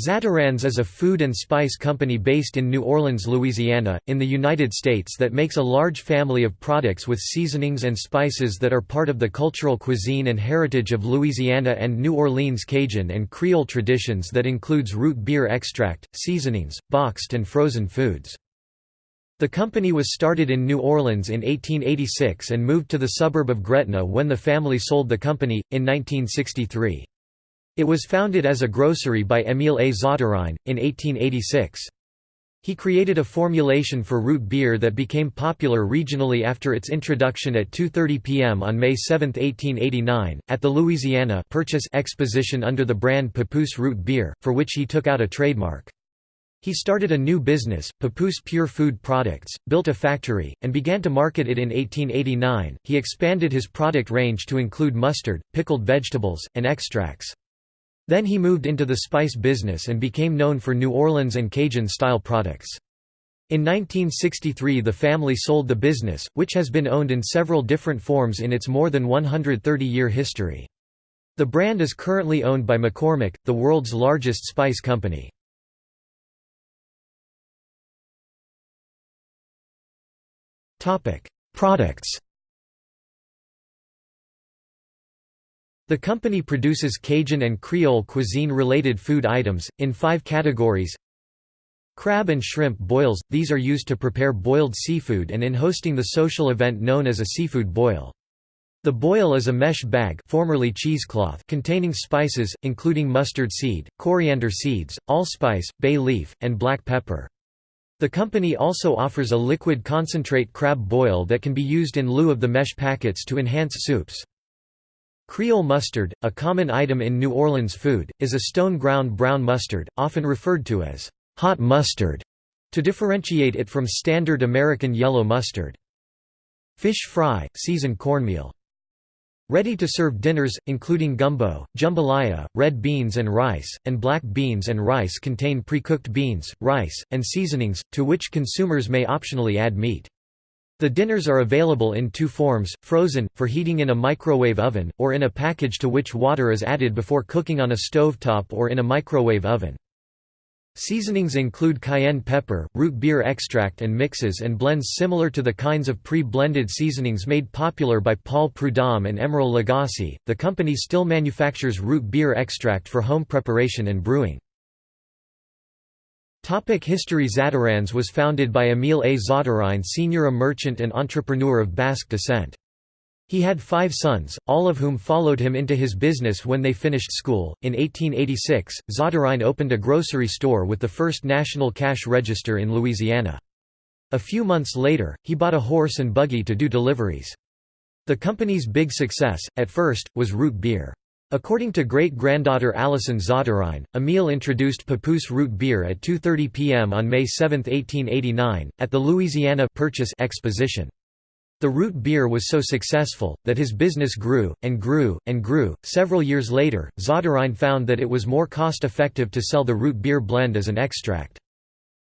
Zatarain's is a food and spice company based in New Orleans, Louisiana, in the United States that makes a large family of products with seasonings and spices that are part of the cultural cuisine and heritage of Louisiana and New Orleans Cajun and Creole traditions that includes root beer extract, seasonings, boxed and frozen foods. The company was started in New Orleans in 1886 and moved to the suburb of Gretna when the family sold the company, in 1963. It was founded as a grocery by Émile A. Zatarain, in 1886. He created a formulation for root beer that became popular regionally after its introduction at 2.30 p.m. on May 7, 1889, at the Louisiana Purchase Exposition under the brand Papoose Root Beer, for which he took out a trademark. He started a new business, Papoose Pure Food Products, built a factory, and began to market it in 1889. He expanded his product range to include mustard, pickled vegetables, and extracts. Then he moved into the spice business and became known for New Orleans and Cajun-style products. In 1963 the family sold the business, which has been owned in several different forms in its more than 130-year history. The brand is currently owned by McCormick, the world's largest spice company. Products The company produces Cajun and Creole cuisine-related food items, in five categories Crab and shrimp boils – these are used to prepare boiled seafood and in hosting the social event known as a seafood boil. The boil is a mesh bag formerly cheesecloth containing spices, including mustard seed, coriander seeds, allspice, bay leaf, and black pepper. The company also offers a liquid concentrate crab boil that can be used in lieu of the mesh packets to enhance soups. Creole mustard, a common item in New Orleans food, is a stone-ground brown mustard, often referred to as hot mustard, to differentiate it from standard American yellow mustard. Fish fry, seasoned cornmeal. Ready-to-serve dinners, including gumbo, jambalaya, red beans and rice, and black beans and rice contain pre-cooked beans, rice, and seasonings, to which consumers may optionally add meat. The dinners are available in two forms, frozen, for heating in a microwave oven, or in a package to which water is added before cooking on a stovetop or in a microwave oven. Seasonings include cayenne pepper, root beer extract and mixes and blends similar to the kinds of pre-blended seasonings made popular by Paul Prudhomme and Emeril Lagasse. The company still manufactures root beer extract for home preparation and brewing. Topic History Zatarain's was founded by Émile A. Zatarain Sr. a merchant and entrepreneur of Basque descent. He had five sons, all of whom followed him into his business when they finished school. In 1886, Zatarain opened a grocery store with the first national cash register in Louisiana. A few months later, he bought a horse and buggy to do deliveries. The company's big success, at first, was root beer. According to great-granddaughter Alison Zatarain, Emile introduced Papoose root beer at 2.30 p.m. on May 7, 1889, at the Louisiana Purchase Exposition. The root beer was so successful, that his business grew, and grew, and grew. Several years later, Zatarain found that it was more cost-effective to sell the root beer blend as an extract.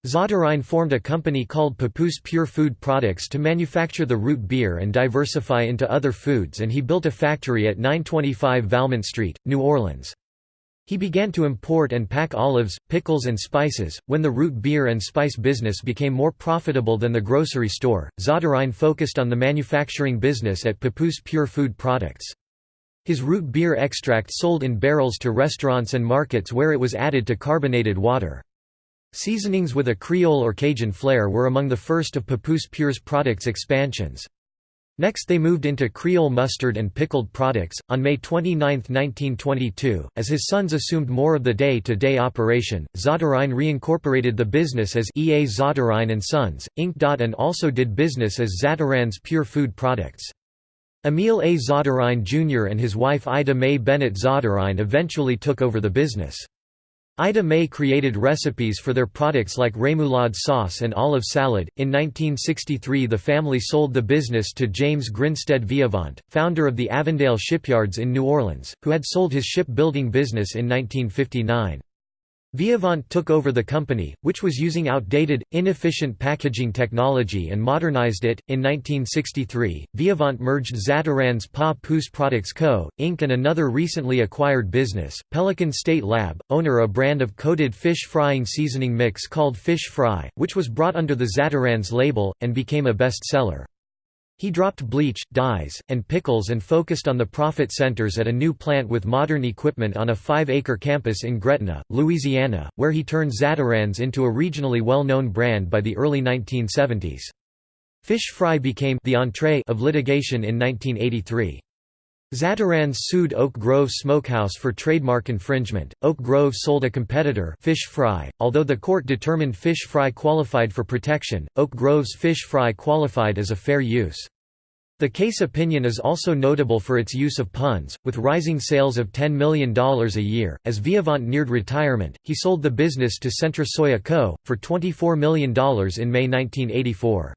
Zatarain formed a company called Papoose Pure Food Products to manufacture the root beer and diversify into other foods and he built a factory at 925 Valmont Street, New Orleans. He began to import and pack olives, pickles and spices. When the root beer and spice business became more profitable than the grocery store, Zatarain focused on the manufacturing business at Papoose Pure Food Products. His root beer extract sold in barrels to restaurants and markets where it was added to carbonated water. Seasonings with a Creole or Cajun flair were among the first of Papoose Pure's products expansions. Next they moved into Creole mustard and pickled products. On May 29, 1922, as his sons assumed more of the day-to-day -day operation, Zatarain reincorporated the business as E. A. Zatarain & Sons, Inc. and also did business as Zatarain's Pure Food Products. Emile A. Zatarain Jr. and his wife Ida May Bennett Zatarain eventually took over the business. Ida May created recipes for their products like remoulade sauce and olive salad. In 1963, the family sold the business to James Grinstead Viavant, founder of the Avondale Shipyards in New Orleans, who had sold his shipbuilding business in 1959. Viavant took over the company, which was using outdated, inefficient packaging technology and modernized it. In 1963, Viavant merged Zatarain's Papoose Products Co., Inc. and another recently acquired business, Pelican State Lab, owner a brand of coated fish frying seasoning mix called Fish Fry, which was brought under the Zatarain's label, and became a best-seller. He dropped bleach, dyes, and pickles and focused on the profit centers at a new plant with modern equipment on a five-acre campus in Gretna, Louisiana, where he turned Zatarain's into a regionally well-known brand by the early 1970s. Fish fry became the entree of litigation in 1983. Zatarain's sued Oak Grove Smokehouse for trademark infringement. Oak Grove sold a competitor, Fish Fry. Although the court determined Fish Fry qualified for protection, Oak Grove's Fish Fry qualified as a fair use. The case opinion is also notable for its use of puns, with rising sales of $10 million a year. As Viavant neared retirement, he sold the business to Central Soya Co. for $24 million in May 1984.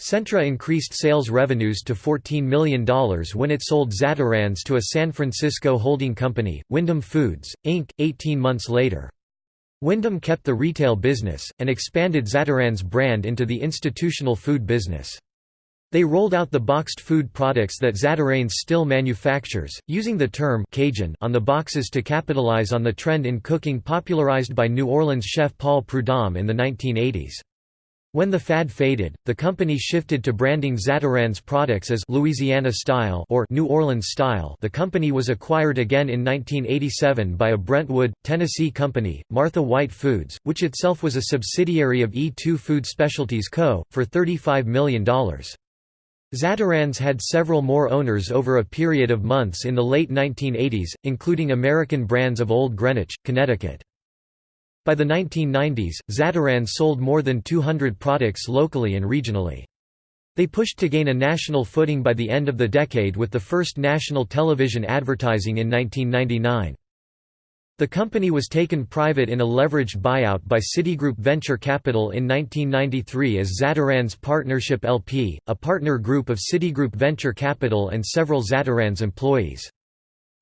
Centra increased sales revenues to $14 million when it sold Zatarain's to a San Francisco holding company, Wyndham Foods, Inc., 18 months later. Wyndham kept the retail business, and expanded Zatarain's brand into the institutional food business. They rolled out the boxed food products that Zatarain's still manufactures, using the term Cajun on the boxes to capitalize on the trend in cooking popularized by New Orleans chef Paul Prudhomme in the 1980s. When the fad faded, the company shifted to branding Zatarain's products as Louisiana Style or New Orleans Style. The company was acquired again in 1987 by a Brentwood, Tennessee company, Martha White Foods, which itself was a subsidiary of E2 Food Specialties Co., for $35 million. Zatarain's had several more owners over a period of months in the late 1980s, including American brands of Old Greenwich, Connecticut. By the 1990s, Zatarain sold more than 200 products locally and regionally. They pushed to gain a national footing by the end of the decade with the first national television advertising in 1999. The company was taken private in a leveraged buyout by Citigroup Venture Capital in 1993 as Zatarain's Partnership LP, a partner group of Citigroup Venture Capital and several Zatarain's employees.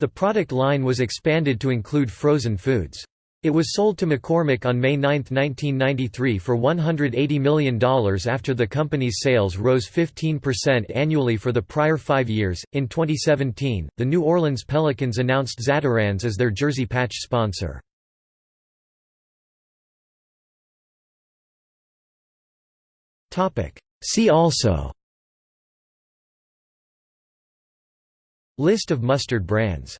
The product line was expanded to include frozen foods. It was sold to McCormick on May 9, 1993 for $180 million after the company's sales rose 15% annually for the prior five years. In 2017, the New Orleans Pelicans announced Zatarain's as their jersey patch sponsor. See also List of mustard brands